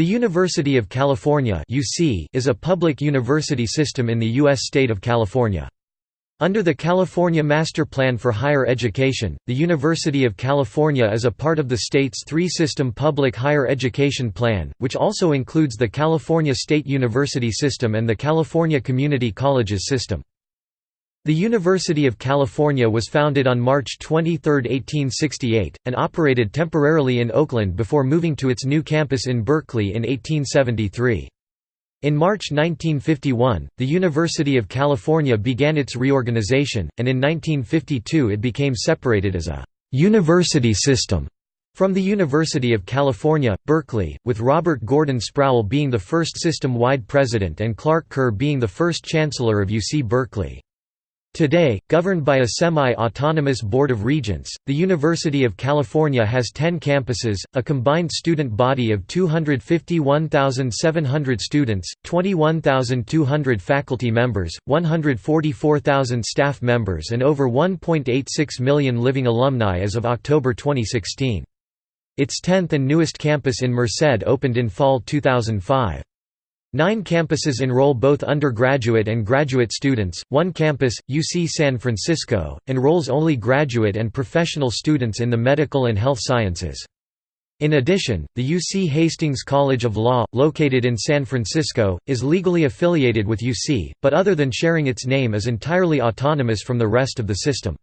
The University of California (UC) is a public university system in the U.S. state of California. Under the California Master Plan for Higher Education, the University of California is a part of the state's three-system public higher education plan, which also includes the California State University System and the California Community Colleges System. The University of California was founded on March 23, 1868, and operated temporarily in Oakland before moving to its new campus in Berkeley in 1873. In March 1951, the University of California began its reorganization, and in 1952 it became separated as a «university system» from the University of California, Berkeley, with Robert Gordon Sproul being the first system-wide president and Clark Kerr being the first chancellor of UC Berkeley. Today, governed by a semi-autonomous Board of Regents, the University of California has 10 campuses, a combined student body of 251,700 students, 21,200 faculty members, 144,000 staff members and over 1.86 million living alumni as of October 2016. Its 10th and newest campus in Merced opened in fall 2005. Nine campuses enroll both undergraduate and graduate students. One campus, UC San Francisco, enrolls only graduate and professional students in the medical and health sciences. In addition, the UC Hastings College of Law, located in San Francisco, is legally affiliated with UC, but other than sharing its name is entirely autonomous from the rest of the system.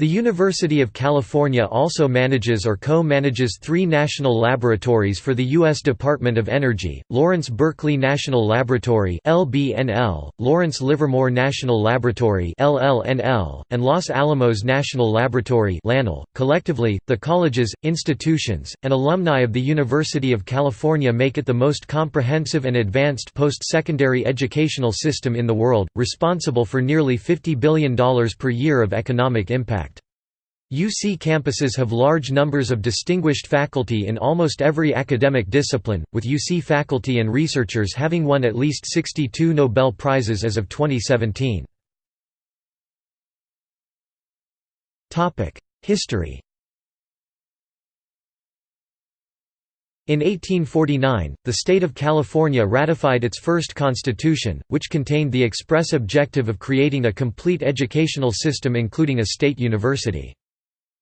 The University of California also manages or co-manages three national laboratories for the U.S. Department of Energy, Lawrence Berkeley National Laboratory Lawrence Livermore National Laboratory and Los Alamos National Laboratory .Collectively, the colleges, institutions, and alumni of the University of California make it the most comprehensive and advanced post-secondary educational system in the world, responsible for nearly $50 billion per year of economic impact. UC campuses have large numbers of distinguished faculty in almost every academic discipline, with UC faculty and researchers having won at least 62 Nobel Prizes as of 2017. History In 1849, the state of California ratified its first constitution, which contained the express objective of creating a complete educational system including a state university.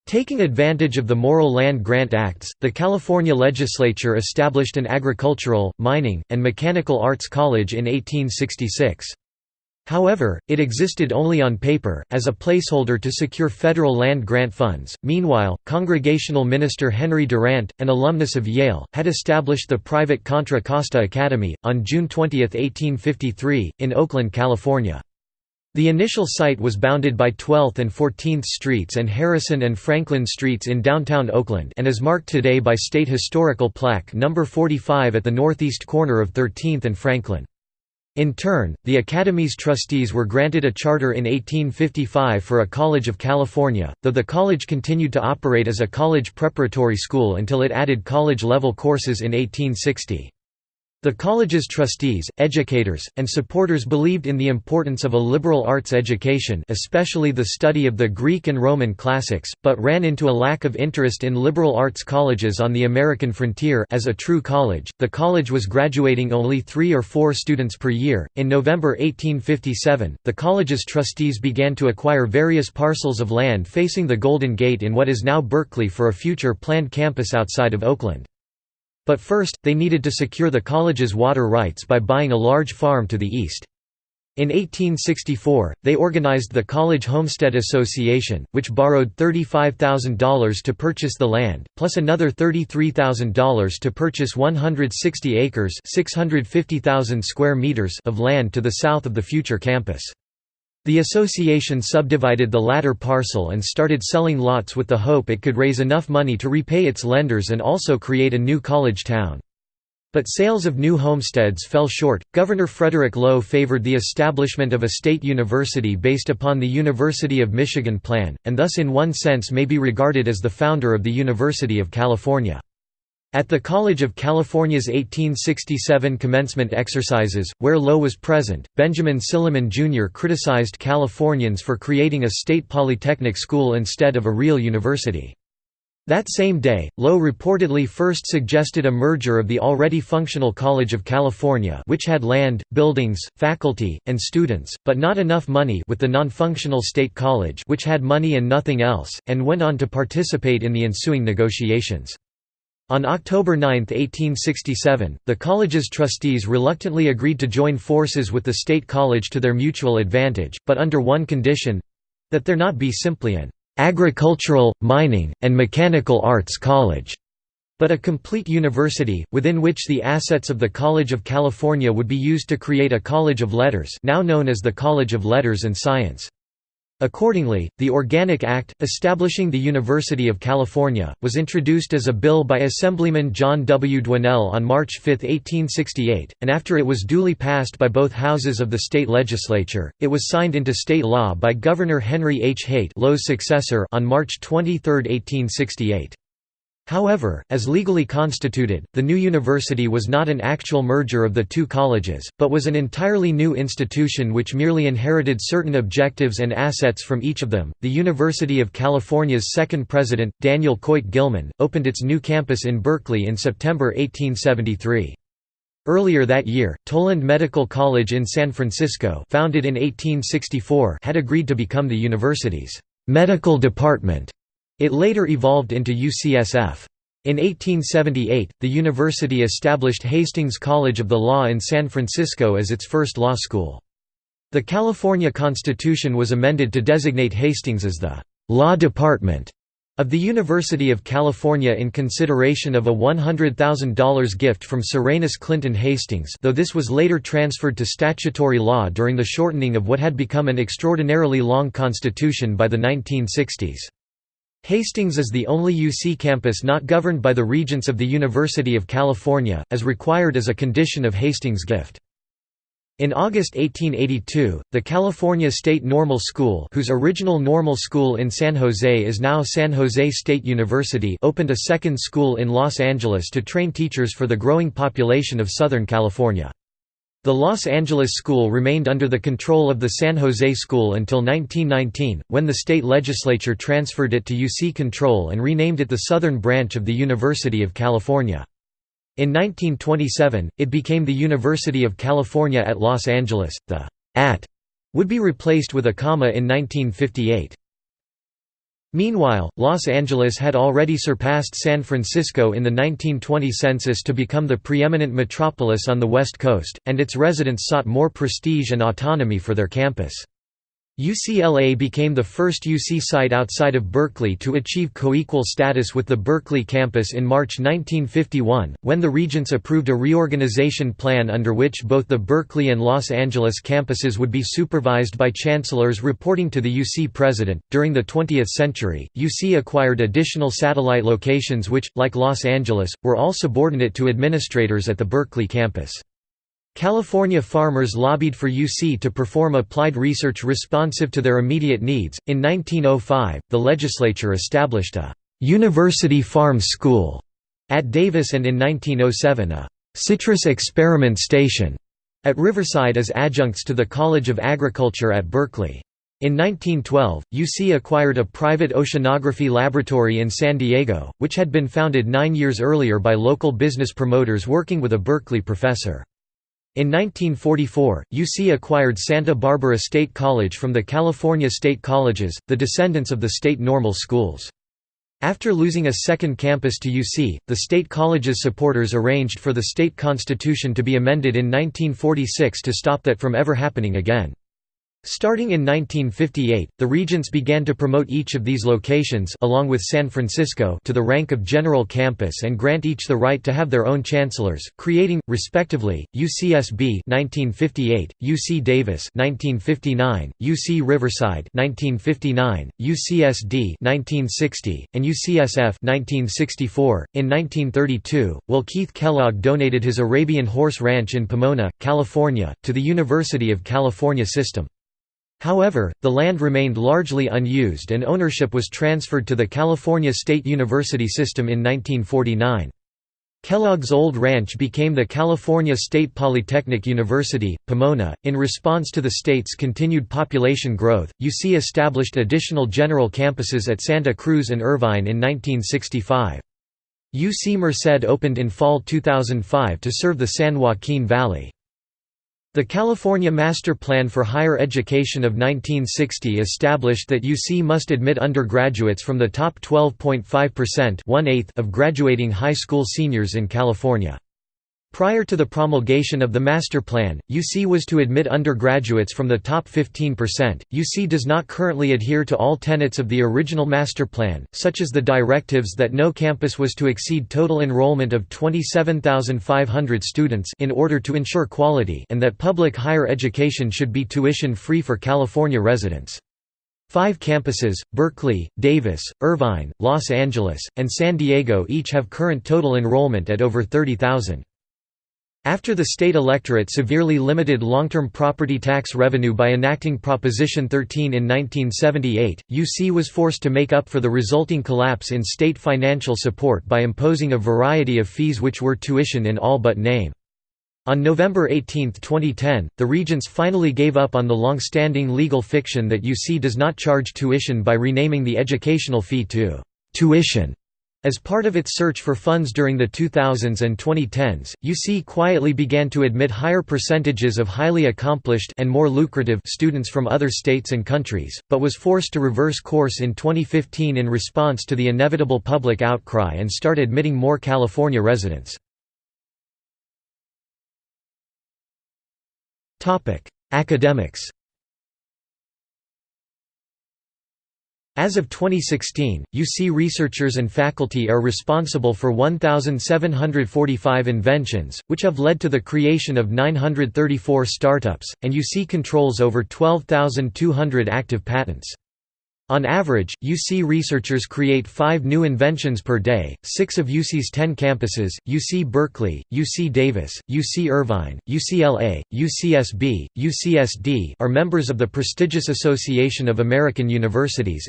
Taking advantage of the Morrill Land Grant Acts, the California legislature established an agricultural, mining, and mechanical arts college in 1866. However, it existed only on paper, as a placeholder to secure federal land grant funds. Meanwhile, Congregational minister Henry Durant, an alumnus of Yale, had established the private Contra Costa Academy, on June 20, 1853, in Oakland, California. The initial site was bounded by 12th and 14th Streets and Harrison and Franklin Streets in downtown Oakland and is marked today by State Historical Plaque No. 45 at the northeast corner of 13th and Franklin. In turn, the Academy's trustees were granted a charter in 1855 for a College of California, though the college continued to operate as a college preparatory school until it added college-level courses in 1860. The college's trustees, educators, and supporters believed in the importance of a liberal arts education especially the study of the Greek and Roman classics, but ran into a lack of interest in liberal arts colleges on the American frontier as a true college. The college was graduating only three or four students per year. In November 1857, the college's trustees began to acquire various parcels of land facing the Golden Gate in what is now Berkeley for a future planned campus outside of Oakland. But first, they needed to secure the college's water rights by buying a large farm to the east. In 1864, they organized the College Homestead Association, which borrowed $35,000 to purchase the land, plus another $33,000 to purchase 160 acres 650,000 square meters of land to the south of the future campus. The association subdivided the latter parcel and started selling lots with the hope it could raise enough money to repay its lenders and also create a new college town. But sales of new homesteads fell short. Governor Frederick Low favored the establishment of a state university based upon the University of Michigan plan, and thus in one sense may be regarded as the founder of the University of California. At the College of California's 1867 commencement exercises, where Low was present, Benjamin Silliman Jr. criticized Californians for creating a state polytechnic school instead of a real university. That same day, Low reportedly first suggested a merger of the already functional College of California which had land, buildings, faculty, and students, but not enough money with the non-functional State College which had money and nothing else, and went on to participate in the ensuing negotiations. On October 9, 1867, the college's trustees reluctantly agreed to join forces with the State College to their mutual advantage, but under one condition—that there not be simply an agricultural, mining, and mechanical arts college, but a complete university, within which the assets of the College of California would be used to create a College of Letters now known as the College of Letters and Science. Accordingly, the Organic Act, establishing the University of California, was introduced as a bill by Assemblyman John W. Dwinelle on March 5, 1868, and after it was duly passed by both houses of the state legislature, it was signed into state law by Governor Henry H. Haight Low's successor on March 23, 1868. However, as legally constituted, the new university was not an actual merger of the two colleges, but was an entirely new institution which merely inherited certain objectives and assets from each of them. The University of California's second president, Daniel Coit Gilman, opened its new campus in Berkeley in September 1873. Earlier that year, Toland Medical College in San Francisco, founded in 1864, had agreed to become the university's medical department. It later evolved into UCSF. In 1878, the university established Hastings College of the Law in San Francisco as its first law school. The California Constitution was amended to designate Hastings as the law department of the University of California in consideration of a $100,000 gift from Serenus Clinton Hastings though this was later transferred to statutory law during the shortening of what had become an extraordinarily long constitution by the 1960s. Hastings is the only UC campus not governed by the Regents of the University of California, as required as a condition of Hastings' gift. In August 1882, the California State Normal School whose original normal school in San Jose is now San Jose State University opened a second school in Los Angeles to train teachers for the growing population of Southern California. The Los Angeles School remained under the control of the San Jose School until 1919, when the state legislature transferred it to UC control and renamed it the Southern Branch of the University of California. In 1927, it became the University of California at Los Angeles. The at would be replaced with a comma in 1958. Meanwhile, Los Angeles had already surpassed San Francisco in the 1920 census to become the preeminent metropolis on the West Coast, and its residents sought more prestige and autonomy for their campus. UCLA became the first UC site outside of Berkeley to achieve co-equal status with the Berkeley campus in March 1951, when the Regents approved a reorganization plan under which both the Berkeley and Los Angeles campuses would be supervised by chancellors reporting to the UC president. During the 20th century, UC acquired additional satellite locations which, like Los Angeles, were all subordinate to administrators at the Berkeley campus. California farmers lobbied for UC to perform applied research responsive to their immediate needs. In 1905, the legislature established a University Farm School at Davis and in 1907 a citrus experiment station at Riverside as adjuncts to the College of Agriculture at Berkeley. In 1912, UC acquired a private oceanography laboratory in San Diego, which had been founded nine years earlier by local business promoters working with a Berkeley professor. In 1944, UC acquired Santa Barbara State College from the California State Colleges, the descendants of the state normal schools. After losing a second campus to UC, the state college's supporters arranged for the state constitution to be amended in 1946 to stop that from ever happening again. Starting in 1958, the regents began to promote each of these locations along with San Francisco to the rank of general campus and grant each the right to have their own chancellors, creating, respectively, UCSB 1958, UC Davis 1959, UC Riverside 1959, UCSD 1960, and UCSF 1964. In 1932, Will Keith Kellogg donated his Arabian Horse Ranch in Pomona, California, to the University of California system. However, the land remained largely unused and ownership was transferred to the California State University system in 1949. Kellogg's old ranch became the California State Polytechnic University, Pomona. In response to the state's continued population growth, UC established additional general campuses at Santa Cruz and Irvine in 1965. UC Merced opened in fall 2005 to serve the San Joaquin Valley. The California Master Plan for Higher Education of 1960 established that UC must admit undergraduates from the top 12.5% of graduating high school seniors in California. Prior to the promulgation of the master plan, UC was to admit undergraduates from the top 15%. UC does not currently adhere to all tenets of the original master plan, such as the directives that no campus was to exceed total enrollment of 27,500 students in order to ensure quality and that public higher education should be tuition-free for California residents. Five campuses, Berkeley, Davis, Irvine, Los Angeles, and San Diego each have current total enrollment at over 30,000. After the state electorate severely limited long-term property tax revenue by enacting Proposition 13 in 1978, UC was forced to make up for the resulting collapse in state financial support by imposing a variety of fees which were tuition in all but name. On November 18, 2010, the Regents finally gave up on the long-standing legal fiction that UC does not charge tuition by renaming the educational fee to «tuition» As part of its search for funds during the 2000s and 2010s, UC quietly began to admit higher percentages of highly accomplished and more lucrative students from other states and countries, but was forced to reverse course in 2015 in response to the inevitable public outcry and start admitting more California residents. Academics As of 2016, UC researchers and faculty are responsible for 1,745 inventions, which have led to the creation of 934 startups, and UC controls over 12,200 active patents. On average, UC researchers create five new inventions per day. Six of UC's ten campuses UC Berkeley, UC Davis, UC Irvine, UCLA, UCSB, UCSD are members of the prestigious Association of American Universities.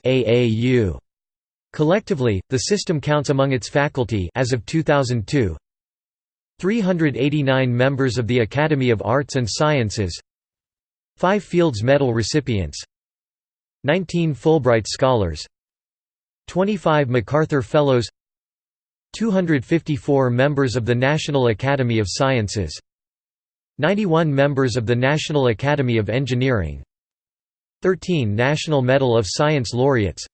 Collectively, the system counts among its faculty as of 2002 389 members of the Academy of Arts and Sciences 5 Fields Medal recipients 19 Fulbright Scholars. 25 MacArthur Fellows. 254 members of the National Academy of Sciences. 91 members of the National Academy of Engineering. 13 National Medal of Science laureates.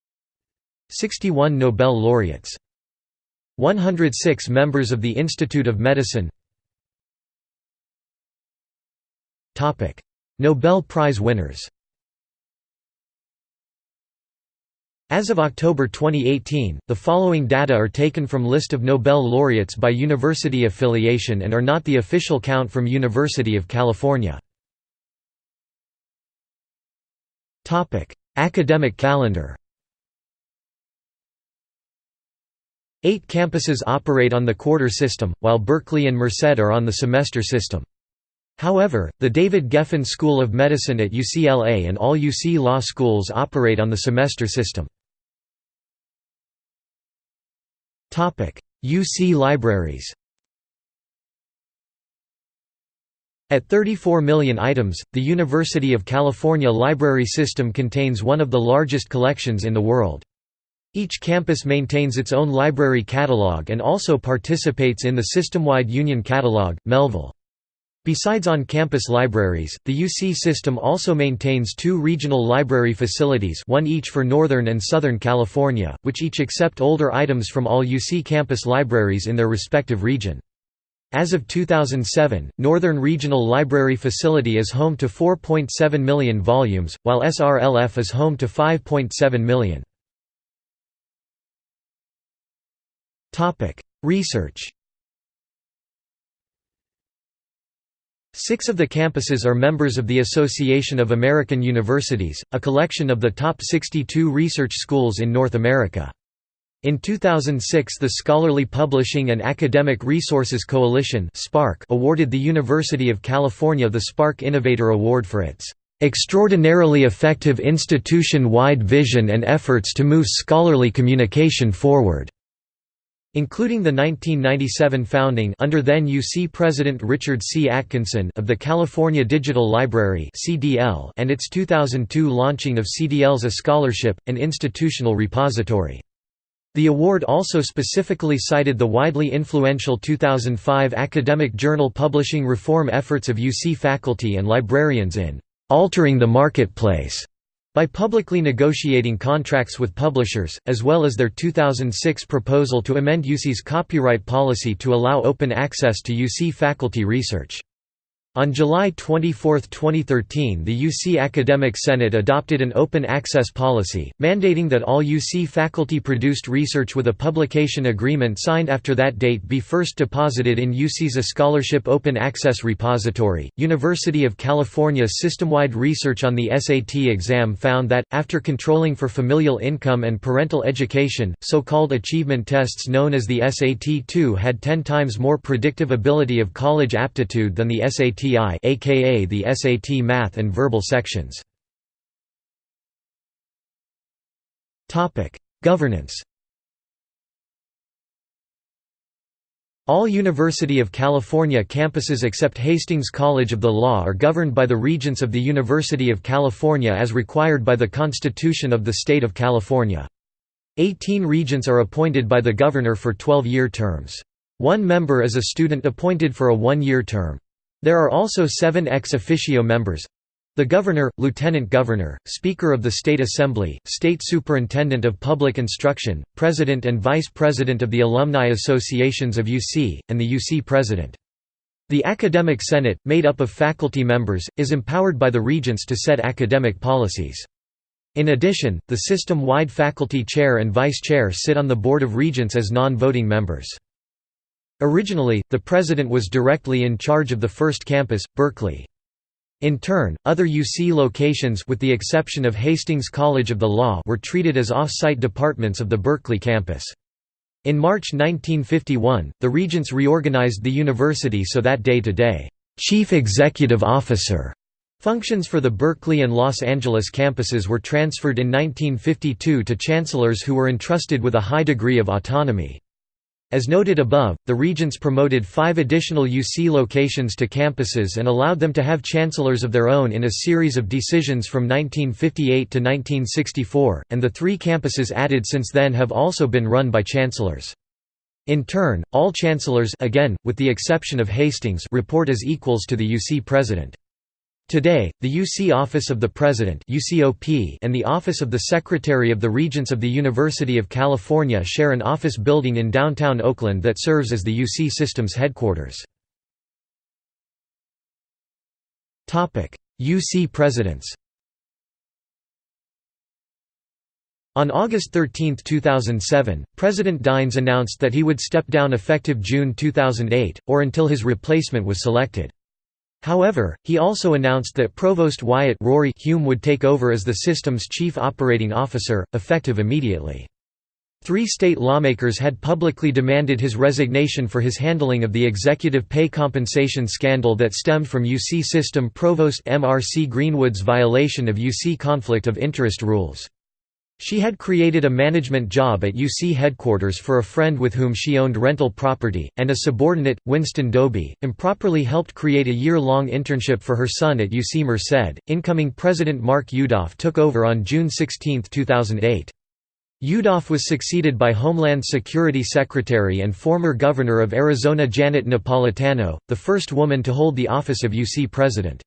61 Nobel laureates. 106 members of the Institute of Medicine. Nobel Prize winners As of October 2018, the following data are taken from list of Nobel laureates by university affiliation and are not the official count from University of California. Topic: Academic calendar Eight campuses operate on the quarter system, while Berkeley and Merced are on the semester system. However, the David Geffen School of Medicine at UCLA and all UC law schools operate on the semester system. UC libraries At 34 million items, the University of California library system contains one of the largest collections in the world. Each campus maintains its own library catalog and also participates in the system-wide Union Catalog, Melvyl. Besides on-campus libraries, the UC system also maintains two regional library facilities one each for Northern and Southern California, which each accept older items from all UC campus libraries in their respective region. As of 2007, Northern Regional Library Facility is home to 4.7 million volumes, while SRLF is home to 5.7 million. Research Six of the campuses are members of the Association of American Universities, a collection of the top 62 research schools in North America. In 2006 the Scholarly Publishing and Academic Resources Coalition awarded the University of California the SPARC Innovator Award for its "...extraordinarily effective institution-wide vision and efforts to move scholarly communication forward." Including the 1997 founding under then UC President Richard C. Atkinson of the California Digital Library and its 2002 launching of CDL's eScholarship, an institutional repository. The award also specifically cited the widely influential 2005 academic journal publishing reform efforts of UC faculty and librarians in altering the marketplace by publicly negotiating contracts with publishers, as well as their 2006 proposal to amend UC's copyright policy to allow open access to UC faculty research. On July 24, 2013 the UC Academic Senate adopted an open access policy, mandating that all UC faculty-produced research with a publication agreement signed after that date be first deposited in UC's eScholarship Open Access Repository. University of California's system-wide research on the SAT exam found that, after controlling for familial income and parental education, so-called achievement tests known as the SAT-2 had 10 times more predictive ability of college aptitude than the SAT SATI aka the SAT math and verbal sections. Topic: Governance All University of California campuses except Hastings College of the Law are governed by the Regents of the University of California as required by the Constitution of the State of California. Eighteen regents are appointed by the governor for 12-year terms. One member is a student appointed for a one-year term. There are also seven ex officio members the Governor, Lieutenant Governor, Speaker of the State Assembly, State Superintendent of Public Instruction, President and Vice President of the Alumni Associations of UC, and the UC President. The Academic Senate, made up of faculty members, is empowered by the Regents to set academic policies. In addition, the system-wide faculty chair and vice chair sit on the Board of Regents as non-voting members. Originally, the president was directly in charge of the first campus, Berkeley. In turn, other UC locations with the exception of Hastings College of the Law were treated as off-site departments of the Berkeley campus. In March 1951, the regents reorganized the university so that day-to-day, chief executive officer functions for the Berkeley and Los Angeles campuses were transferred in 1952 to chancellors who were entrusted with a high degree of autonomy. As noted above, the regents promoted five additional UC locations to campuses and allowed them to have chancellors of their own in a series of decisions from 1958 to 1964, and the three campuses added since then have also been run by chancellors. In turn, all chancellors again, with the exception of Hastings report as equals to the UC president. Today, the UC Office of the President and the Office of the Secretary of the Regents of the University of California share an office building in downtown Oakland that serves as the UC system's headquarters. UC Presidents On August 13, 2007, President Dynes announced that he would step down effective June 2008, or until his replacement was selected. However, he also announced that Provost Wyatt Rory Hume would take over as the system's chief operating officer, effective immediately. Three state lawmakers had publicly demanded his resignation for his handling of the executive pay compensation scandal that stemmed from UC system Provost M.R.C. Greenwood's violation of UC conflict of interest rules. She had created a management job at UC headquarters for a friend with whom she owned rental property, and a subordinate, Winston Doby, improperly helped create a year-long internship for her son at UC Merced. Incoming President Mark Yudof took over on June 16, 2008. Yudof was succeeded by Homeland Security Secretary and former Governor of Arizona Janet Napolitano, the first woman to hold the office of UC President.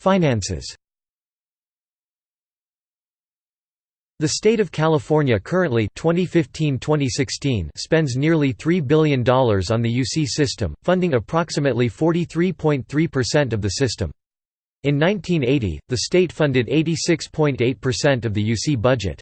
Finances The state of California currently 2015-2016 spends nearly $3 billion on the UC system, funding approximately 43.3% of the system. In 1980, the state funded 86.8% of the UC budget.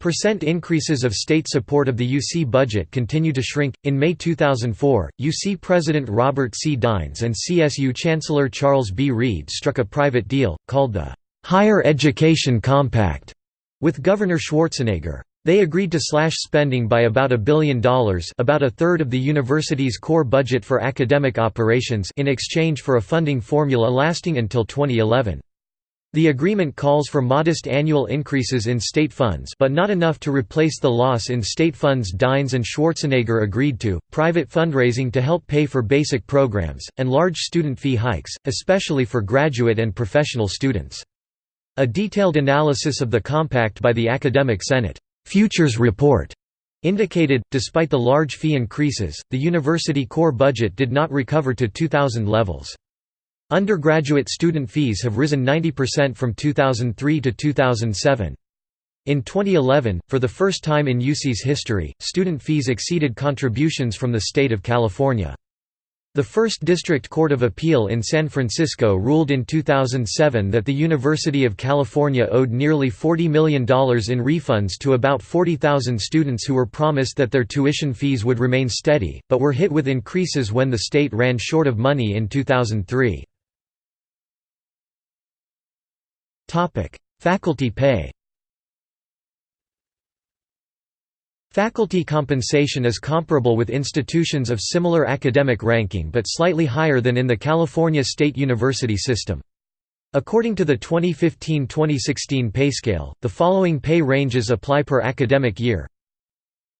Percent increases of state support of the UC budget continue to shrink. In May 2004, UC President Robert C. Dynes and CSU Chancellor Charles B. Reed struck a private deal, called the Higher Education Compact with Governor Schwarzenegger. They agreed to slash spending by about a billion dollars about a third of the university's core budget for academic operations in exchange for a funding formula lasting until 2011. The agreement calls for modest annual increases in state funds but not enough to replace the loss in state funds Dynes and Schwarzenegger agreed to, private fundraising to help pay for basic programs, and large student fee hikes, especially for graduate and professional students. A detailed analysis of the compact by the Academic Senate Futures Report indicated, despite the large fee increases, the university core budget did not recover to 2000 levels. Undergraduate student fees have risen 90% from 2003 to 2007. In 2011, for the first time in UC's history, student fees exceeded contributions from the state of California. The First District Court of Appeal in San Francisco ruled in 2007 that the University of California owed nearly $40 million in refunds to about 40,000 students who were promised that their tuition fees would remain steady, but were hit with increases when the state ran short of money in 2003. Faculty pay Faculty compensation is comparable with institutions of similar academic ranking but slightly higher than in the California State University system. According to the 2015–2016 pay scale, the following pay ranges apply per academic year.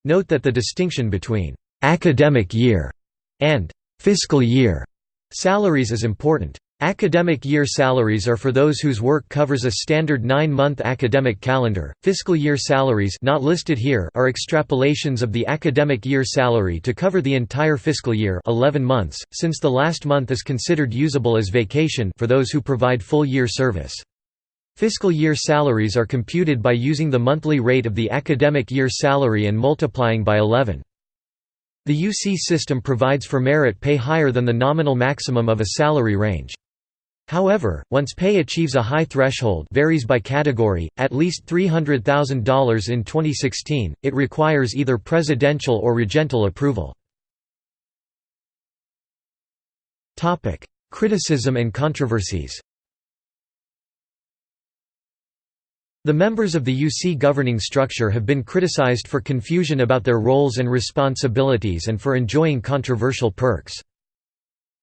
Note that the distinction between «academic year» and «fiscal year» salaries is important. Academic year salaries are for those whose work covers a standard nine-month academic calendar. Fiscal year salaries not listed here are extrapolations of the academic year salary to cover the entire fiscal year 11 months, since the last month is considered usable as vacation for those who provide full year service. Fiscal year salaries are computed by using the monthly rate of the academic year salary and multiplying by 11. The UC system provides for merit pay higher than the nominal maximum of a salary range. However, once pay achieves a high threshold varies by category, at least $300,000 in 2016, it requires either presidential or regental approval. Criticism and controversies The members of the UC governing structure have been criticized for confusion about their roles and responsibilities and for enjoying controversial perks.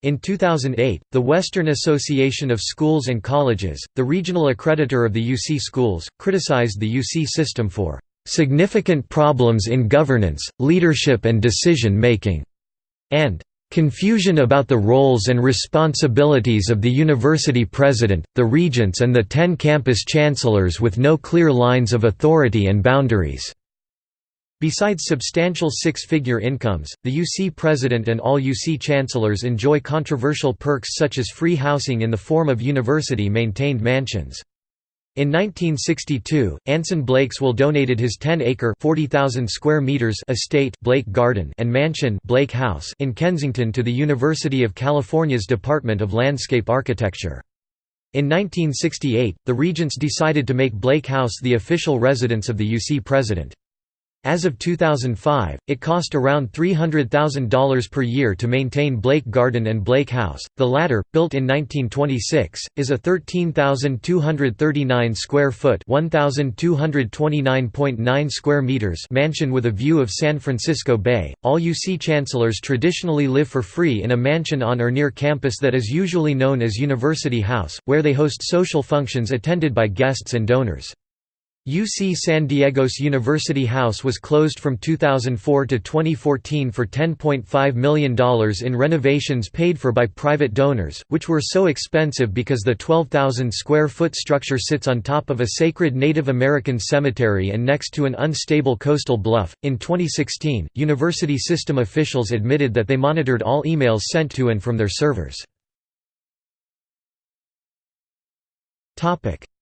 In 2008, the Western Association of Schools and Colleges, the regional accreditor of the UC schools, criticized the UC system for "...significant problems in governance, leadership and decision-making", and "...confusion about the roles and responsibilities of the university president, the regents and the ten campus chancellors with no clear lines of authority and boundaries." Besides substantial six-figure incomes, the UC president and all UC chancellors enjoy controversial perks such as free housing in the form of university-maintained mansions. In 1962, Anson Blakeswell donated his 10-acre (40,000 square meters) estate Blake Garden and mansion Blake House in Kensington to the University of California's Department of Landscape Architecture. In 1968, the Regents decided to make Blake House the official residence of the UC president. As of 2005, it cost around $300,000 per year to maintain Blake Garden and Blake House. The latter, built in 1926, is a 13,239 square foot (1,229.9 square meters) mansion with a view of San Francisco Bay. All UC chancellors traditionally live for free in a mansion on or near campus that is usually known as University House, where they host social functions attended by guests and donors. UC San Diego's University House was closed from 2004 to 2014 for $10.5 million in renovations paid for by private donors, which were so expensive because the 12,000 square foot structure sits on top of a sacred Native American cemetery and next to an unstable coastal bluff. In 2016, university system officials admitted that they monitored all emails sent to and from their servers.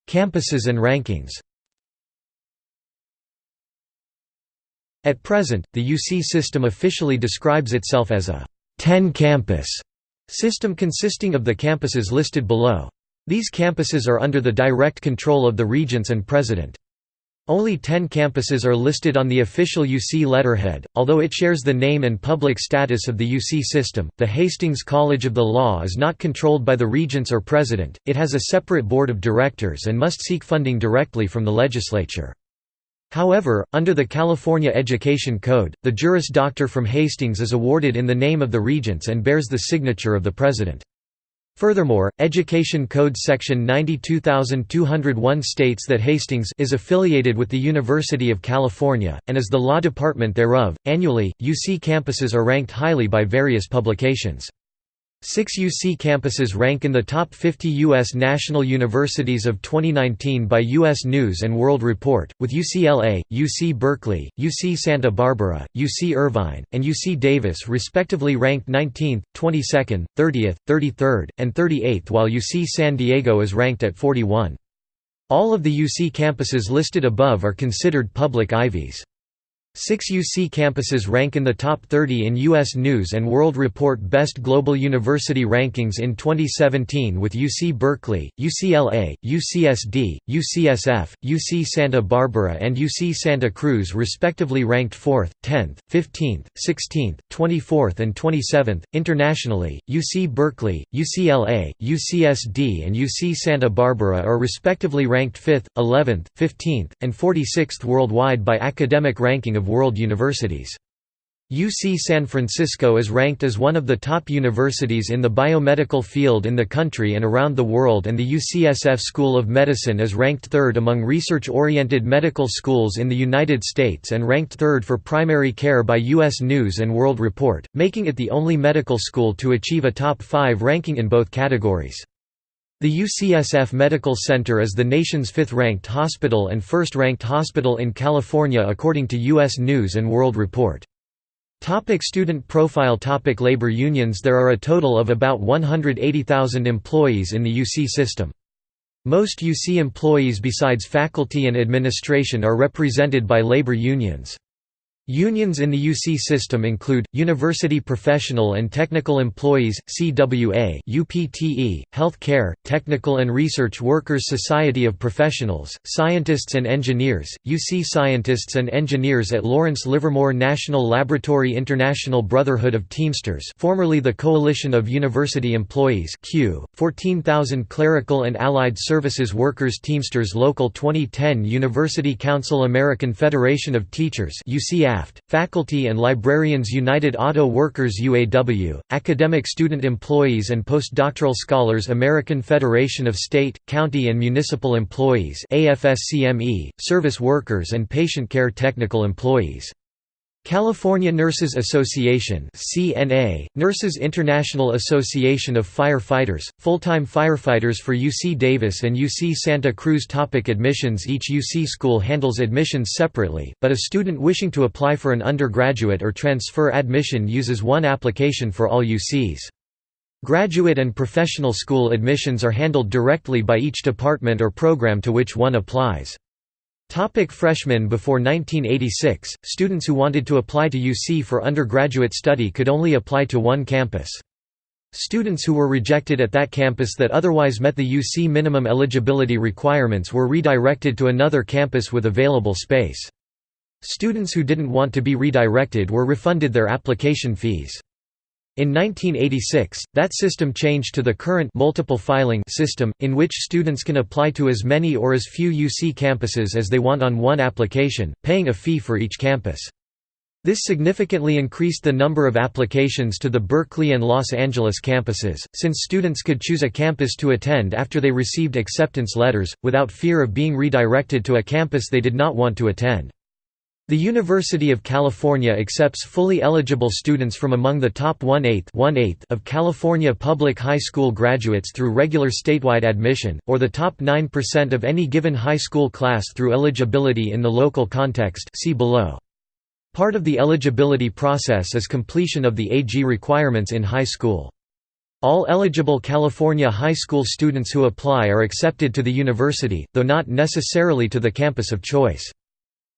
Campuses and rankings At present, the UC system officially describes itself as a 10-campus system consisting of the campuses listed below. These campuses are under the direct control of the regents and president. Only 10 campuses are listed on the official UC letterhead, although it shares the name and public status of the UC system. The Hastings College of the Law is not controlled by the regents or president, it has a separate board of directors and must seek funding directly from the legislature. However, under the California Education Code, the Juris Doctor from Hastings is awarded in the name of the regents and bears the signature of the president. Furthermore, Education Code Section 92201 states that Hastings is affiliated with the University of California, and is the law department thereof. Annually, UC campuses are ranked highly by various publications. Six UC campuses rank in the top 50 U.S. national universities of 2019 by U.S. News & World Report, with UCLA, UC Berkeley, UC Santa Barbara, UC Irvine, and UC Davis respectively ranked 19th, 22nd, 30th, 33rd, and 38th while UC San Diego is ranked at 41. All of the UC campuses listed above are considered public Ivies. Six UC campuses rank in the top 30 in U.S. News & World Report Best Global University Rankings in 2017 with UC Berkeley, UCLA, UCSD, UCSF, UC Santa Barbara and UC Santa Cruz respectively ranked 4th, 10th, 15th, 16th, 24th and 27th. Internationally, UC Berkeley, UCLA, UCSD and UC Santa Barbara are respectively ranked 5th, 11th, 15th, and 46th worldwide by academic ranking of of world universities. UC San Francisco is ranked as one of the top universities in the biomedical field in the country and around the world and the UCSF School of Medicine is ranked third among research-oriented medical schools in the United States and ranked third for primary care by U.S. News & World Report, making it the only medical school to achieve a top 5 ranking in both categories. The UCSF Medical Center is the nation's fifth-ranked hospital and first-ranked hospital in California according to U.S. News & World Report. Topic student profile Topic Labor unions There are a total of about 180,000 employees in the UC system. Most UC employees besides faculty and administration are represented by labor unions. Unions in the UC system include, University Professional and Technical Employees, CWA UPTE, Health Care, Technical and Research Workers Society of Professionals, Scientists and Engineers, UC Scientists and Engineers at Lawrence Livermore National Laboratory International Brotherhood of Teamsters formerly the Coalition of University Employees CUE, 14,000 Clerical and Allied Services Workers Teamsters Local 2010 University Council American Federation of Teachers UCF Faculty and Librarians United Auto Workers UAW, Academic Student Employees and Postdoctoral Scholars American Federation of State, County and Municipal Employees AFSCME, Service Workers and Patient Care Technical Employees California Nurses Association CNA, Nurses International Association of Firefighters, full-time firefighters for UC Davis and UC Santa Cruz Topic Admissions Each UC school handles admissions separately, but a student wishing to apply for an undergraduate or transfer admission uses one application for all UCs. Graduate and professional school admissions are handled directly by each department or program to which one applies. Topic freshmen Before 1986, students who wanted to apply to UC for undergraduate study could only apply to one campus. Students who were rejected at that campus that otherwise met the UC minimum eligibility requirements were redirected to another campus with available space. Students who didn't want to be redirected were refunded their application fees. In 1986, that system changed to the current multiple filing system, in which students can apply to as many or as few UC campuses as they want on one application, paying a fee for each campus. This significantly increased the number of applications to the Berkeley and Los Angeles campuses, since students could choose a campus to attend after they received acceptance letters, without fear of being redirected to a campus they did not want to attend. The University of California accepts fully eligible students from among the top one-eighth of California public high school graduates through regular statewide admission, or the top 9% of any given high school class through eligibility in the local context see below. Part of the eligibility process is completion of the AG requirements in high school. All eligible California high school students who apply are accepted to the university, though not necessarily to the campus of choice.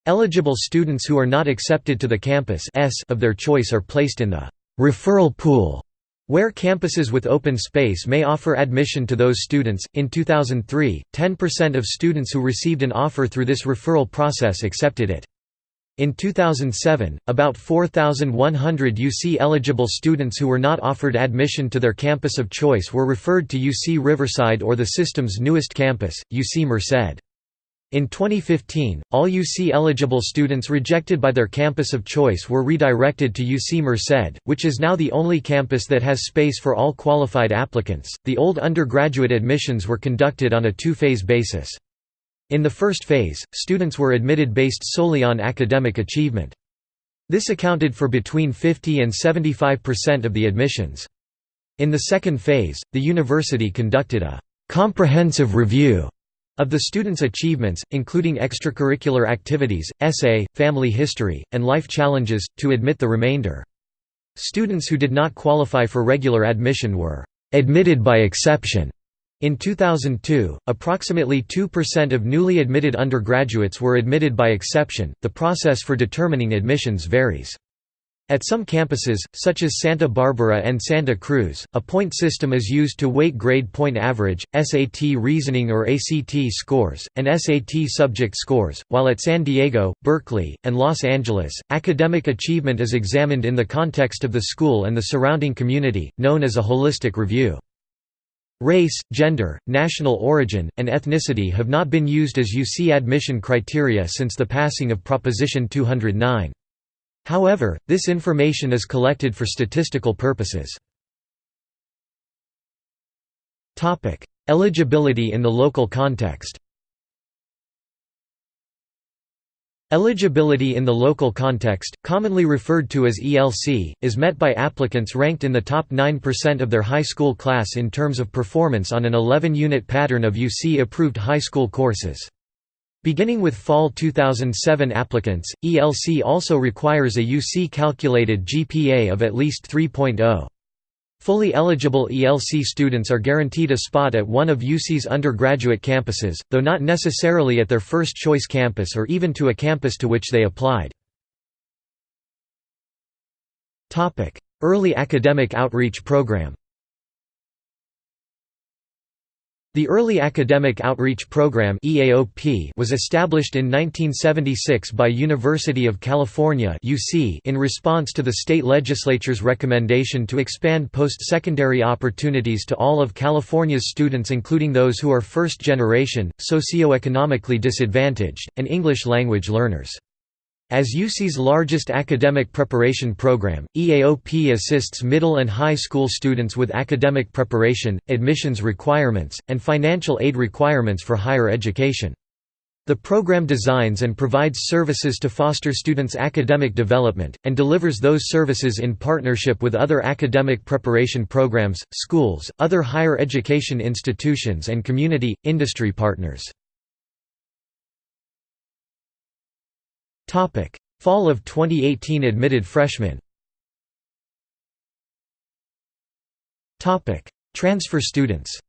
Eligible students who are not accepted to the campus of their choice are placed in the referral pool, where campuses with open space may offer admission to those students. In 2003, 10% of students who received an offer through this referral process accepted it. In 2007, about 4,100 UC eligible students who were not offered admission to their campus of choice were referred to UC Riverside or the system's newest campus, UC Merced. In 2015, all UC-eligible students rejected by their campus of choice were redirected to UC Merced, which is now the only campus that has space for all qualified applicants. The old undergraduate admissions were conducted on a two-phase basis. In the first phase, students were admitted based solely on academic achievement. This accounted for between 50 and 75% of the admissions. In the second phase, the university conducted a comprehensive review of the students' achievements, including extracurricular activities, essay, family history, and life challenges, to admit the remainder. Students who did not qualify for regular admission were admitted by exception. In 2002, approximately 2% of newly admitted undergraduates were admitted by exception. The process for determining admissions varies. At some campuses, such as Santa Barbara and Santa Cruz, a point system is used to weight grade point average, SAT reasoning or ACT scores, and SAT subject scores, while at San Diego, Berkeley, and Los Angeles, academic achievement is examined in the context of the school and the surrounding community, known as a holistic review. Race, gender, national origin, and ethnicity have not been used as UC admission criteria since the passing of Proposition 209. However, this information is collected for statistical purposes. Eligibility in the local context Eligibility in the local context, commonly referred to as ELC, is met by applicants ranked in the top 9% of their high school class in terms of performance on an 11-unit pattern of UC-approved high school courses. Beginning with fall 2007 applicants, ELC also requires a UC-calculated GPA of at least 3.0. Fully eligible ELC students are guaranteed a spot at one of UC's undergraduate campuses, though not necessarily at their first-choice campus or even to a campus to which they applied. Early academic outreach program The Early Academic Outreach Program was established in 1976 by University of California in response to the state legislature's recommendation to expand post-secondary opportunities to all of California's students including those who are first-generation, socioeconomically disadvantaged, and English language learners. As UC's largest academic preparation program, EAOP assists middle and high school students with academic preparation, admissions requirements, and financial aid requirements for higher education. The program designs and provides services to foster students' academic development, and delivers those services in partnership with other academic preparation programs, schools, other higher education institutions and community, industry partners. Fall of 2018 admitted freshmen. Topic: Transfer students.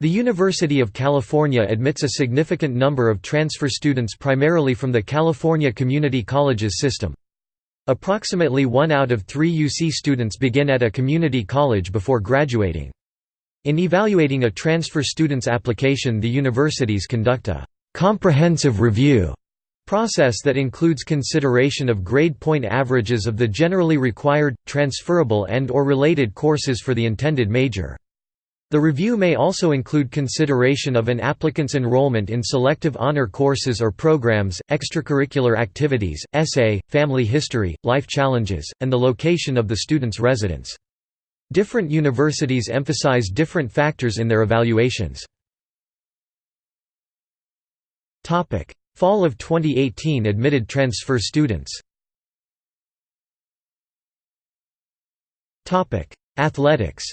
The University of California admits a significant number of transfer students primarily from the California Community Colleges system. Approximately one out of three UC students begin at a community college before graduating. In evaluating a transfer student's application the universities conduct a comprehensive review process that includes consideration of grade point averages of the generally required, transferable and or related courses for the intended major. The review may also include consideration of an applicant's enrollment in selective honor courses or programs, extracurricular activities, essay, family history, life challenges, and the location of the student's residence. Different universities emphasize different factors in their evaluations. Fall of 2018 admitted transfer students. Athletics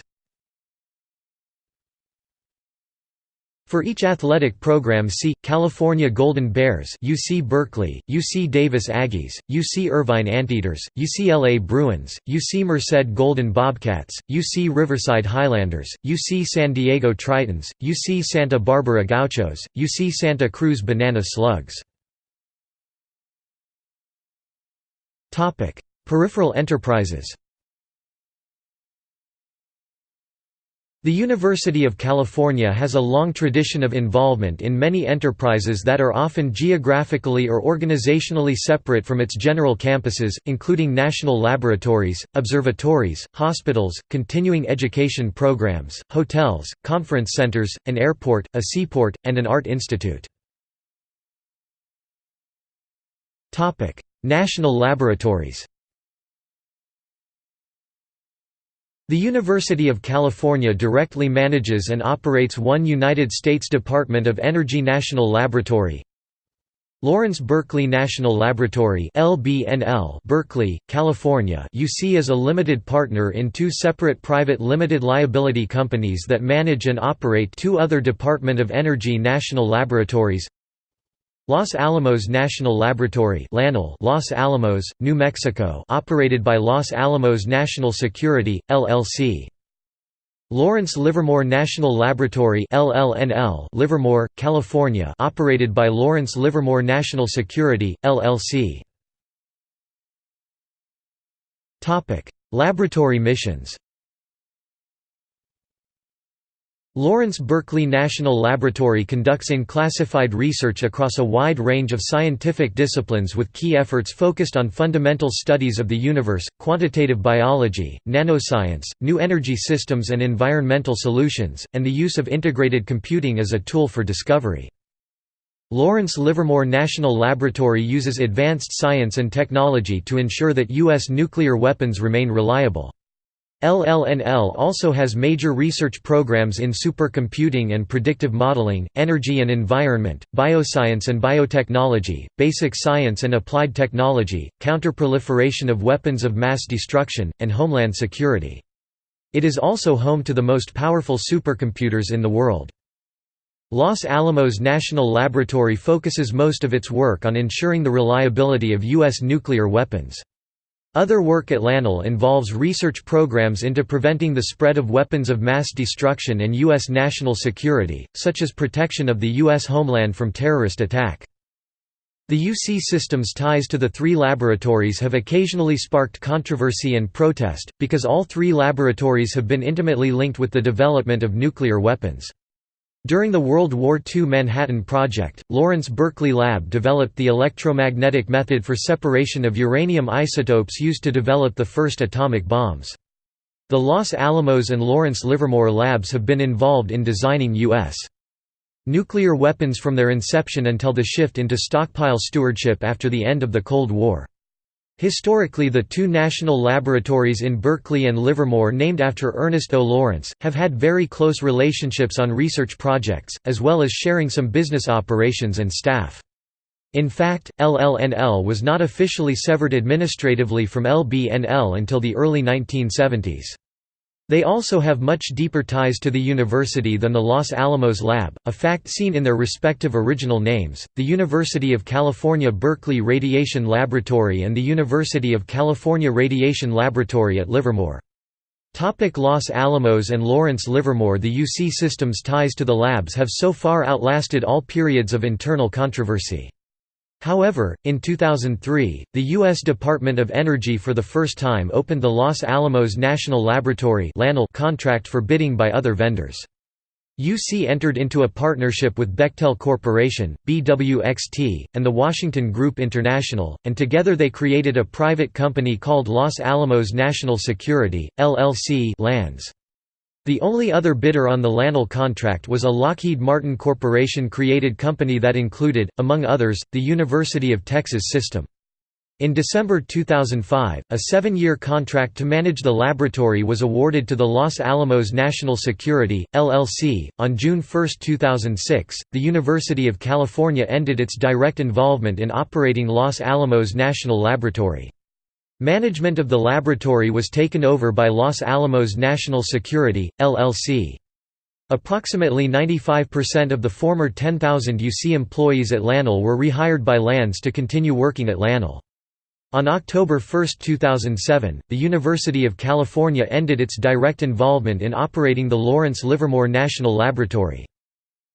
For each athletic program see, California Golden Bears UC Berkeley, UC Davis Aggies, UC Irvine Anteaters, UCLA Bruins, UC Merced Golden Bobcats, UC Riverside Highlanders, UC San Diego Tritons, UC Santa Barbara Gauchos, UC Santa Cruz Banana Slugs. Peripheral enterprises The University of California has a long tradition of involvement in many enterprises that are often geographically or organizationally separate from its general campuses, including national laboratories, observatories, hospitals, continuing education programs, hotels, conference centers, an airport, a seaport, and an art institute. National laboratories The University of California directly manages and operates one United States Department of Energy National Laboratory, Lawrence Berkeley National Laboratory LBNL Berkeley, California UC is a limited partner in two separate private limited liability companies that manage and operate two other Department of Energy national laboratories Los Alamos National Laboratory Los Alamos, New Mexico operated by Los Alamos National Security, LLC. Lawrence Livermore National Laboratory LLNL Livermore, California operated by Lawrence Livermore National Security, LLC. Laboratory missions Lawrence Berkeley National Laboratory conducts in-classified research across a wide range of scientific disciplines with key efforts focused on fundamental studies of the universe, quantitative biology, nanoscience, new energy systems and environmental solutions, and the use of integrated computing as a tool for discovery. Lawrence Livermore National Laboratory uses advanced science and technology to ensure that U.S. nuclear weapons remain reliable. LLNL also has major research programs in supercomputing and predictive modeling, energy and environment, bioscience and biotechnology, basic science and applied technology, counterproliferation of weapons of mass destruction, and homeland security. It is also home to the most powerful supercomputers in the world. Los Alamos National Laboratory focuses most of its work on ensuring the reliability of U.S. nuclear weapons. Other work at LANL involves research programs into preventing the spread of weapons of mass destruction and U.S. national security, such as protection of the U.S. homeland from terrorist attack. The UC system's ties to the three laboratories have occasionally sparked controversy and protest, because all three laboratories have been intimately linked with the development of nuclear weapons. During the World War II Manhattan Project, Lawrence Berkeley Lab developed the electromagnetic method for separation of uranium isotopes used to develop the first atomic bombs. The Los Alamos and Lawrence Livermore labs have been involved in designing U.S. nuclear weapons from their inception until the shift into stockpile stewardship after the end of the Cold War. Historically the two national laboratories in Berkeley and Livermore named after Ernest O. Lawrence, have had very close relationships on research projects, as well as sharing some business operations and staff. In fact, LLNL was not officially severed administratively from LBNL until the early 1970s. They also have much deeper ties to the university than the Los Alamos Lab, a fact seen in their respective original names, the University of California Berkeley Radiation Laboratory and the University of California Radiation Laboratory at Livermore. Topic Los Alamos and Lawrence Livermore The UC system's ties to the labs have so far outlasted all periods of internal controversy. However, in 2003, the U.S. Department of Energy for the first time opened the Los Alamos National Laboratory contract for bidding by other vendors. UC entered into a partnership with Bechtel Corporation, BWXT, and the Washington Group International, and together they created a private company called Los Alamos National Security, LLC LANS. The only other bidder on the LANL contract was a Lockheed Martin Corporation-created company that included, among others, the University of Texas System. In December 2005, a seven-year contract to manage the laboratory was awarded to the Los Alamos National Security, LLC. On June 1, 2006, the University of California ended its direct involvement in operating Los Alamos National Laboratory. Management of the laboratory was taken over by Los Alamos National Security, LLC. Approximately 95% of the former 10,000 UC employees at LANL were rehired by LANS to continue working at LANL. On October 1, 2007, the University of California ended its direct involvement in operating the Lawrence Livermore National Laboratory.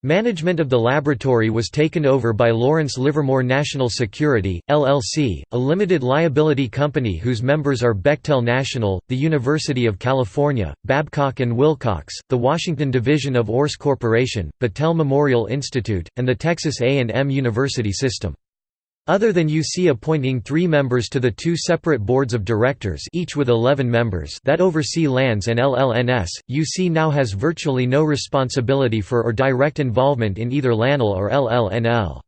Management of the laboratory was taken over by Lawrence Livermore National Security, LLC, a limited liability company whose members are Bechtel National, the University of California, Babcock & Wilcox, the Washington Division of URS Corporation, Battelle Memorial Institute, and the Texas A&M University System. Other than UC appointing three members to the two separate boards of directors each with 11 members that oversee LANS and LLNS, UC now has virtually no responsibility for or direct involvement in either LANL or LLNL.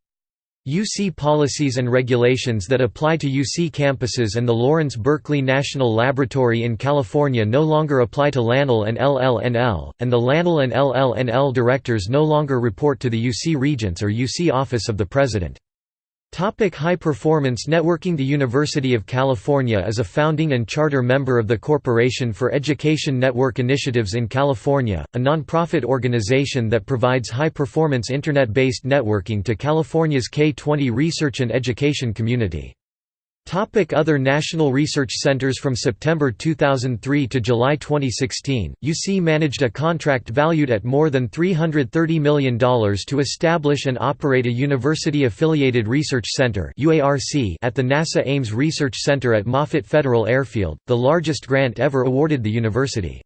UC policies and regulations that apply to UC campuses and the Lawrence Berkeley National Laboratory in California no longer apply to LANL and LLNL, and the LANL and LLNL directors no longer report to the UC Regents or UC Office of the President. Topic High Performance Networking The University of California is a founding and charter member of the Corporation for Education Network Initiatives in California, a nonprofit organization that provides high-performance Internet-based networking to California's K-20 research and education community. Topic Other national research centers From September 2003 to July 2016, UC managed a contract valued at more than $330 million to establish and operate a university-affiliated research center at the NASA Ames Research Center at Moffett Federal Airfield, the largest grant ever awarded the university.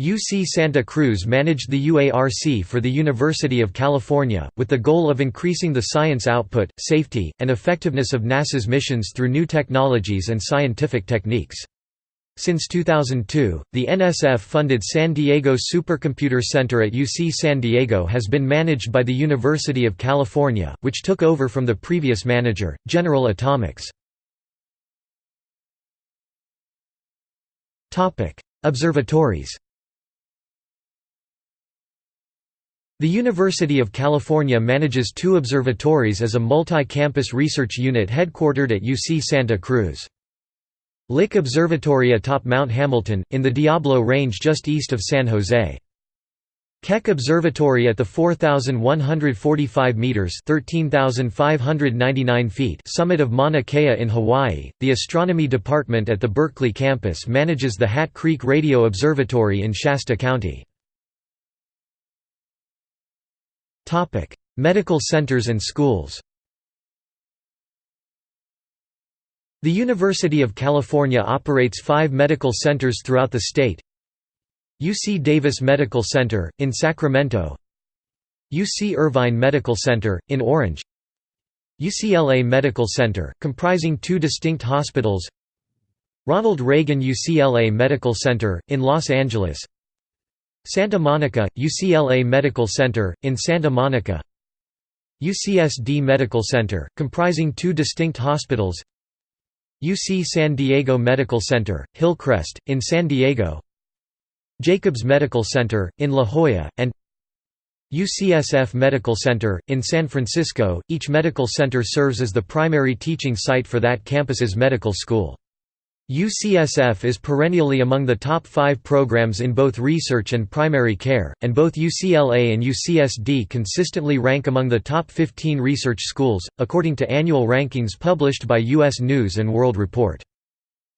UC Santa Cruz managed the UARC for the University of California, with the goal of increasing the science output, safety, and effectiveness of NASA's missions through new technologies and scientific techniques. Since 2002, the NSF-funded San Diego Supercomputer Center at UC San Diego has been managed by the University of California, which took over from the previous manager, General Atomics. Observatories The University of California manages two observatories as a multi-campus research unit headquartered at UC Santa Cruz. Lick Observatory atop Mount Hamilton, in the Diablo Range just east of San Jose. Keck Observatory at the 4,145 meters (13,599 feet) summit of Mauna Kea in Hawaii. The Astronomy Department at the Berkeley campus manages the Hat Creek Radio Observatory in Shasta County. Topic: Medical centers and schools. The University of California operates five medical centers throughout the state. UC Davis Medical Center, in Sacramento UC Irvine Medical Center, in Orange UCLA Medical Center, comprising two distinct hospitals Ronald Reagan UCLA Medical Center, in Los Angeles Santa Monica, UCLA Medical Center, in Santa Monica UCSD Medical Center, comprising two distinct hospitals UC San Diego Medical Center, Hillcrest, in San Diego Jacobs Medical Center, in La Jolla, and UCSF Medical Center, in San Francisco. Each medical center serves as the primary teaching site for that campus's medical school. UCSF is perennially among the top five programs in both research and primary care, and both UCLA and UCSD consistently rank among the top 15 research schools, according to annual rankings published by U.S. News & World Report.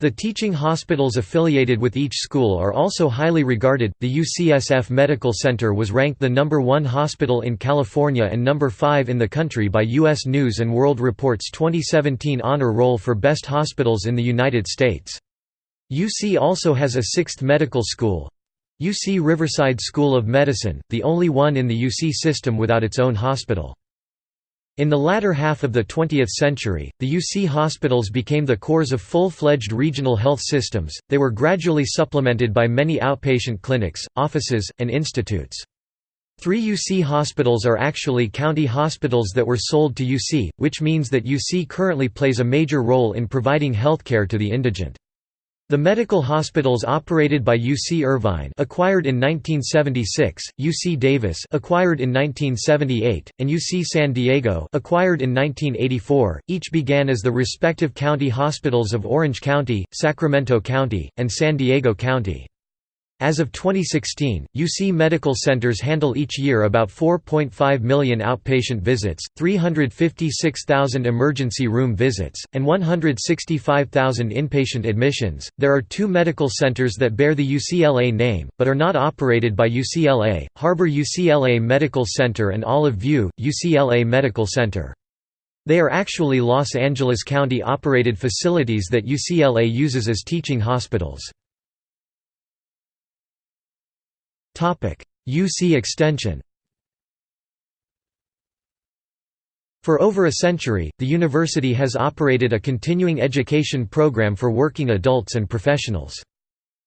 The teaching hospitals affiliated with each school are also highly regarded. The UCSF Medical Center was ranked the number 1 hospital in California and number 5 in the country by US News and World Report's 2017 honor roll for best hospitals in the United States. UC also has a sixth medical school UC Riverside School of Medicine, the only one in the UC system without its own hospital. In the latter half of the 20th century, the UC hospitals became the cores of full-fledged regional health systems, they were gradually supplemented by many outpatient clinics, offices, and institutes. Three UC hospitals are actually county hospitals that were sold to UC, which means that UC currently plays a major role in providing healthcare to the indigent. The medical hospitals operated by UC Irvine acquired in 1976, UC Davis acquired in 1978, and UC San Diego acquired in 1984, each began as the respective county hospitals of Orange County, Sacramento County, and San Diego County. As of 2016, UC medical centers handle each year about 4.5 million outpatient visits, 356,000 emergency room visits, and 165,000 inpatient admissions. There are two medical centers that bear the UCLA name, but are not operated by UCLA Harbor UCLA Medical Center and Olive View, UCLA Medical Center. They are actually Los Angeles County operated facilities that UCLA uses as teaching hospitals. UC Extension For over a century, the university has operated a continuing education program for working adults and professionals.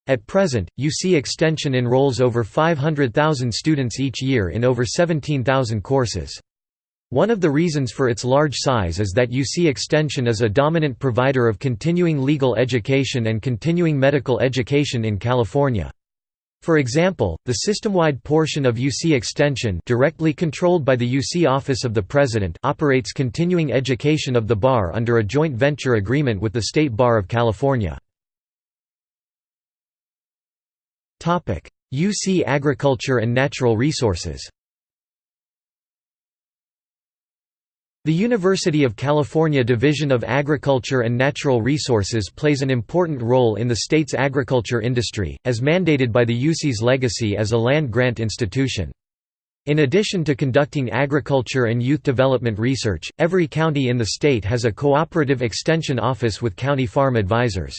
At present, UC Extension enrolls over 500,000 students each year in over 17,000 courses. One of the reasons for its large size is that UC Extension is a dominant provider of continuing legal education and continuing medical education in California. For example, the system-wide portion of UC Extension directly controlled by the UC Office of the President operates continuing education of the bar under a joint venture agreement with the State Bar of California. UC Agriculture and Natural Resources The University of California Division of Agriculture and Natural Resources plays an important role in the state's agriculture industry, as mandated by the UC's legacy as a land-grant institution. In addition to conducting agriculture and youth development research, every county in the state has a cooperative extension office with county farm advisors.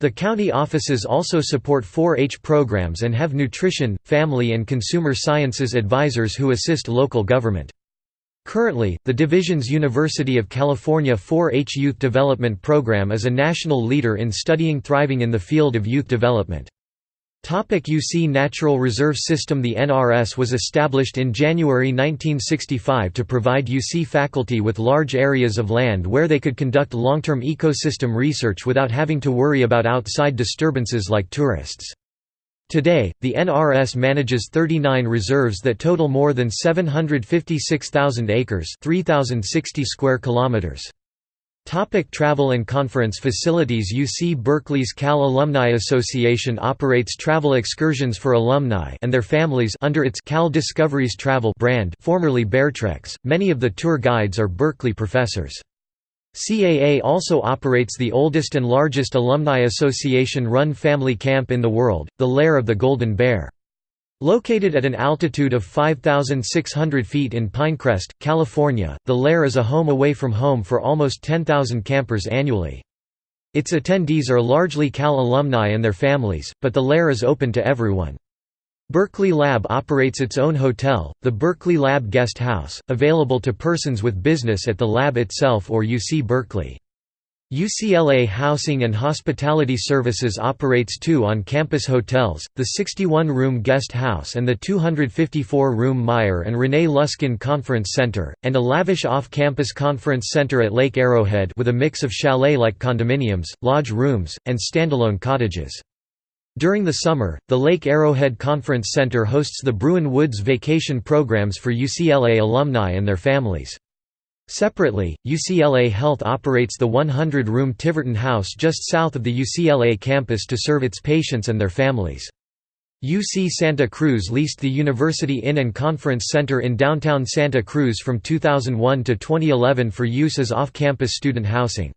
The county offices also support 4-H programs and have nutrition, family and consumer sciences advisors who assist local government. Currently, the division's University of California 4-H Youth Development Program is a national leader in studying thriving in the field of youth development. UC Natural Reserve System The NRS was established in January 1965 to provide UC faculty with large areas of land where they could conduct long-term ecosystem research without having to worry about outside disturbances like tourists. Today, the NRS manages 39 reserves that total more than 756,000 acres 3,060 square kilometers. Topic travel and conference facilities UC Berkeley's Cal Alumni Association operates travel excursions for alumni and their families under its Cal Discoveries Travel brand formerly Bear Treks. Many of the tour guides are Berkeley professors. CAA also operates the oldest and largest alumni association-run family camp in the world, the Lair of the Golden Bear. Located at an altitude of 5,600 feet in Pinecrest, California, the Lair is a home away from home for almost 10,000 campers annually. Its attendees are largely Cal alumni and their families, but the Lair is open to everyone. Berkeley Lab operates its own hotel, the Berkeley Lab Guest House, available to persons with business at the lab itself or UC Berkeley. UCLA Housing and Hospitality Services operates two on-campus hotels, the 61-room Guest House and the 254-room Meyer and Renee Luskin Conference Center, and a lavish off-campus conference center at Lake Arrowhead with a mix of chalet-like condominiums, lodge rooms, and standalone cottages. During the summer, the Lake Arrowhead Conference Center hosts the Bruin Woods vacation programs for UCLA alumni and their families. Separately, UCLA Health operates the 100-room Tiverton House just south of the UCLA campus to serve its patients and their families. UC Santa Cruz leased the University Inn and Conference Center in downtown Santa Cruz from 2001 to 2011 for use as off-campus student housing.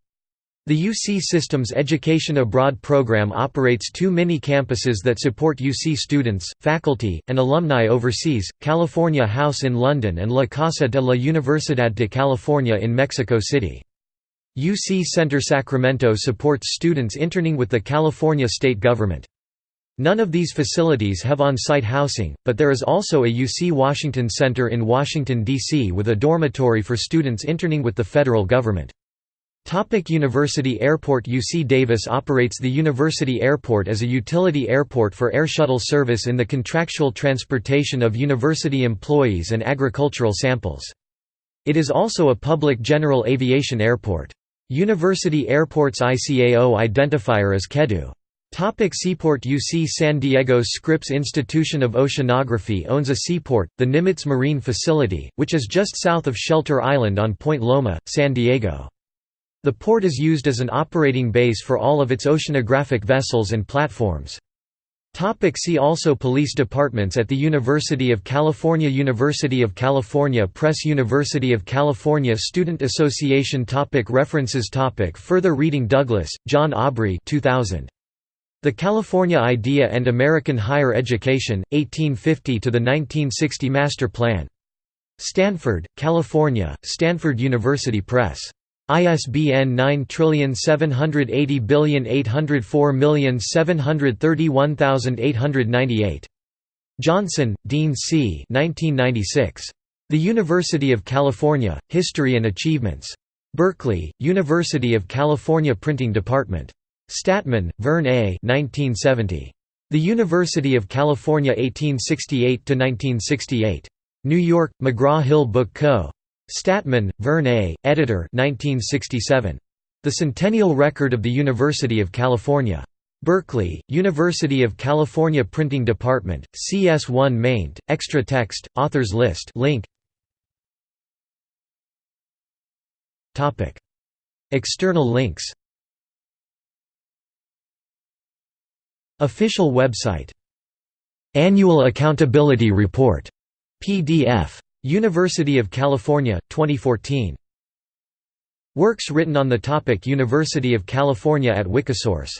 The UC Systems Education Abroad program operates two mini-campuses that support UC students, faculty, and alumni overseas, California House in London and La Casa de la Universidad de California in Mexico City. UC Center Sacramento supports students interning with the California state government. None of these facilities have on-site housing, but there is also a UC Washington Center in Washington, D.C. with a dormitory for students interning with the federal government. Topic University Airport UC Davis operates the University Airport as a utility airport for air shuttle service in the contractual transportation of university employees and agricultural samples. It is also a public general aviation airport. University Airport's ICAO identifier is KEDU. Topic seaport UC San Diego's Scripps Institution of Oceanography owns a seaport, the Nimitz Marine Facility, which is just south of Shelter Island on Point Loma, San Diego. The port is used as an operating base for all of its oceanographic vessels and platforms. Topic see also Police departments at the University of California University of California Press University of California Student Association topic References topic Further reading Douglas, John Aubrey 2000. The California Idea and American Higher Education, 1850 to the 1960 Master Plan. Stanford, California, Stanford University Press. ISBN 9780804731898. Johnson, Dean C. 1996. The University of California, History and Achievements. Berkeley, University of California Printing Department. Stadtman, Verne A. 1970. The University of California 1868–1968. New York, McGraw-Hill Book Co. Stadtman, Verne A., editor 1967. The Centennial Record of the University of California. Berkeley, University of California Printing Department, CS1 maint, extra text, authors list link. External links Official website Annual Accountability Report PDF University of California, 2014. Works written on the topic University of California at Wikisource